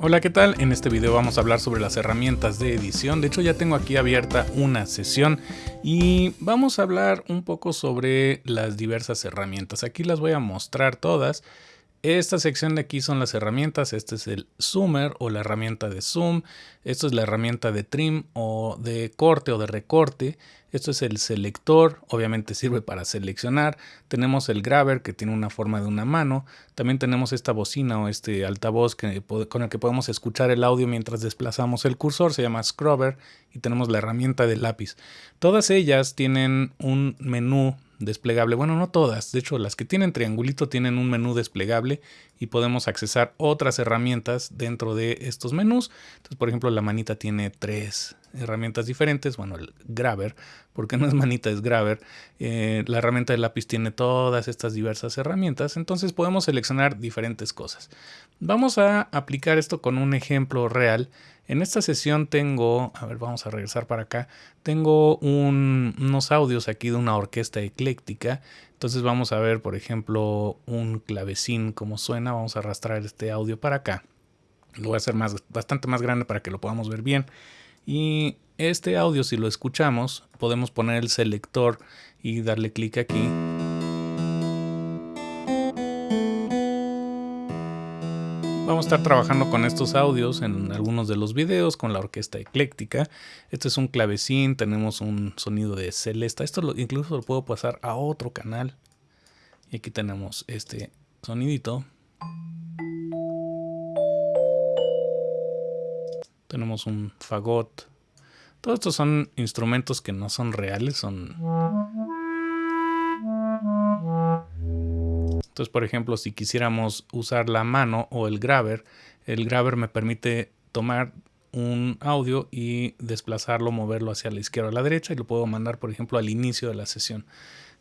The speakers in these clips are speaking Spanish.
Hola, ¿qué tal? En este video vamos a hablar sobre las herramientas de edición. De hecho, ya tengo aquí abierta una sesión y vamos a hablar un poco sobre las diversas herramientas. Aquí las voy a mostrar todas. Esta sección de aquí son las herramientas. Este es el zoomer o la herramienta de zoom. Esto es la herramienta de trim o de corte o de recorte. Esto es el selector, obviamente sirve para seleccionar. Tenemos el grabber que tiene una forma de una mano. También tenemos esta bocina o este altavoz con el que podemos escuchar el audio mientras desplazamos el cursor. Se llama scrubber y tenemos la herramienta de lápiz. Todas ellas tienen un menú desplegable. Bueno, no todas. De hecho, las que tienen triangulito tienen un menú desplegable y podemos accesar otras herramientas dentro de estos menús. Entonces, por ejemplo, la manita tiene tres herramientas diferentes. Bueno, el grabber, porque no es manita, es grabber. Eh, la herramienta de lápiz tiene todas estas diversas herramientas. Entonces podemos seleccionar diferentes cosas. Vamos a aplicar esto con un ejemplo real. En esta sesión tengo, a ver, vamos a regresar para acá, tengo unos audios aquí de una orquesta ecléctica. Entonces vamos a ver, por ejemplo, un clavecín como suena. Vamos a arrastrar este audio para acá. Lo voy a hacer más, bastante más grande para que lo podamos ver bien. Y este audio, si lo escuchamos, podemos poner el selector y darle clic aquí. Vamos a estar trabajando con estos audios en algunos de los videos con la orquesta ecléctica. Este es un clavecín, tenemos un sonido de celesta. Esto incluso lo puedo pasar a otro canal. Y aquí tenemos este sonidito. Tenemos un fagot. Todos estos son instrumentos que no son reales, son entonces, por ejemplo, si quisiéramos usar la mano o el grabber, el grabber me permite tomar un audio y desplazarlo, moverlo hacia la izquierda o la derecha y lo puedo mandar, por ejemplo, al inicio de la sesión.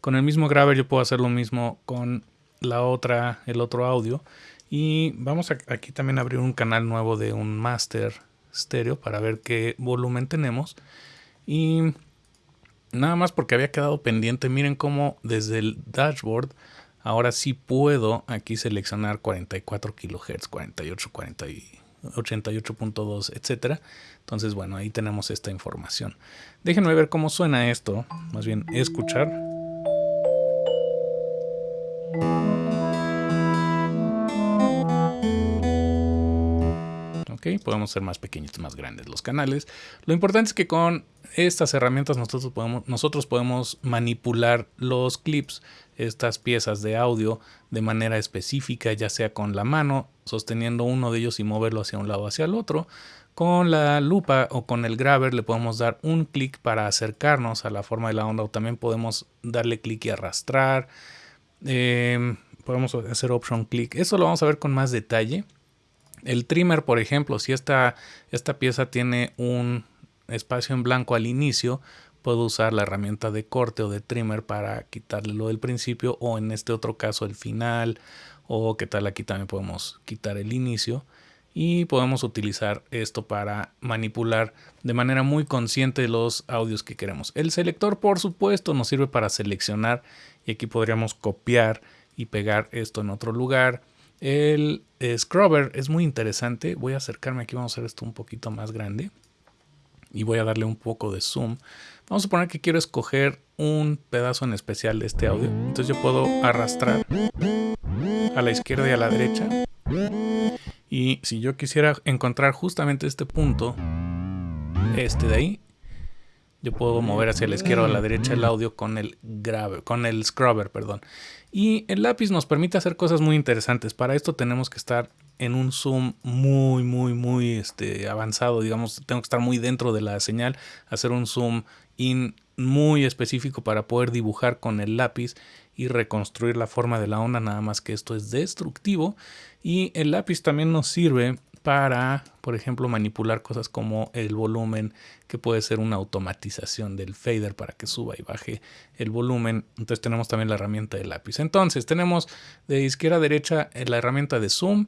Con el mismo grabber yo puedo hacer lo mismo con la otra, el otro audio. Y vamos a, aquí también a abrir un canal nuevo de un master stereo para ver qué volumen tenemos. Y nada más porque había quedado pendiente, miren cómo desde el dashboard Ahora sí puedo aquí seleccionar 44 kHz, 48, 40 88.2, etcétera. Entonces, bueno, ahí tenemos esta información. Déjenme ver cómo suena esto, más bien escuchar. Podemos ser más pequeños, más grandes los canales. Lo importante es que con estas herramientas nosotros podemos, nosotros podemos manipular los clips, estas piezas de audio de manera específica, ya sea con la mano, sosteniendo uno de ellos y moverlo hacia un lado o hacia el otro. Con la lupa o con el grabber le podemos dar un clic para acercarnos a la forma de la onda o también podemos darle clic y arrastrar. Em, podemos hacer option click. Eso lo vamos a ver con más detalle. El trimmer, por ejemplo, si esta, esta pieza tiene un espacio en blanco al inicio, puedo usar la herramienta de corte o de trimmer para quitarle lo del principio o en este otro caso el final o qué tal aquí también podemos quitar el inicio y podemos utilizar esto para manipular de manera muy consciente los audios que queremos. El selector por supuesto nos sirve para seleccionar y aquí podríamos copiar y pegar esto en otro lugar el eh, scrubber es muy interesante. Voy a acercarme aquí, vamos a hacer esto un poquito más grande. Y voy a darle un poco de zoom. Vamos a suponer que quiero escoger un pedazo en especial de este audio. Entonces yo puedo arrastrar a la izquierda y a la derecha. Y si yo quisiera encontrar justamente este punto, este de ahí, yo puedo mover hacia la izquierda o a la derecha el audio con el grave, con el scrubber, perdón. Y el lápiz nos permite hacer cosas muy interesantes. Para esto tenemos que estar en un zoom muy, muy, muy este, avanzado. Digamos, tengo que estar muy dentro de la señal, hacer un zoom in muy específico para poder dibujar con el lápiz y reconstruir la forma de la onda, nada más que esto es destructivo. Y el lápiz también nos sirve para, por ejemplo, manipular cosas como el volumen, que puede ser una automatización del fader para que suba y baje el volumen. Entonces tenemos también la herramienta de lápiz. Entonces tenemos de izquierda a derecha eh, la herramienta de zoom,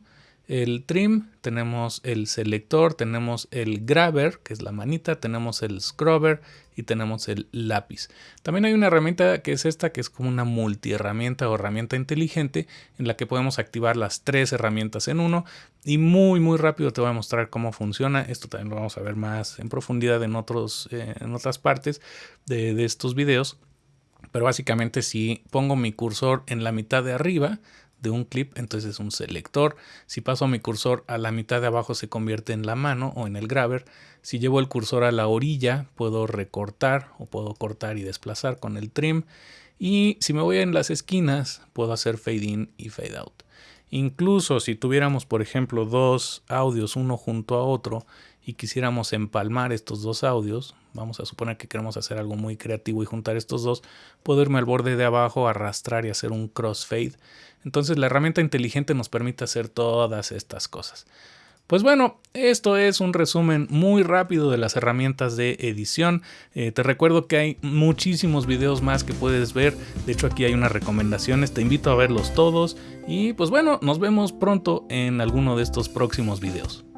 el trim, tenemos el selector, tenemos el grabber, que es la manita, tenemos el scrubber y tenemos el lápiz. También hay una herramienta que es esta, que es como una multiherramienta o herramienta inteligente en la que podemos activar las tres herramientas en uno y muy muy rápido te voy a mostrar cómo funciona. Esto también lo vamos a ver más en profundidad en, otros, eh, en otras partes de, de estos videos. Pero básicamente si pongo mi cursor en la mitad de arriba, de un clip, entonces es un selector. Si paso mi cursor a la mitad de abajo se convierte en la mano o en el grabber. Si llevo el cursor a la orilla puedo recortar o puedo cortar y desplazar con el trim. Y si me voy en las esquinas puedo hacer fade in y fade out. Incluso si tuviéramos por ejemplo dos audios uno junto a otro y quisiéramos empalmar estos dos audios, vamos a suponer que queremos hacer algo muy creativo y juntar estos dos, puedo irme al borde de abajo, arrastrar y hacer un crossfade. Entonces la herramienta inteligente nos permite hacer todas estas cosas. Pues bueno, esto es un resumen muy rápido de las herramientas de edición. Eh, te recuerdo que hay muchísimos videos más que puedes ver. De hecho aquí hay unas recomendaciones, te invito a verlos todos. Y pues bueno, nos vemos pronto en alguno de estos próximos videos.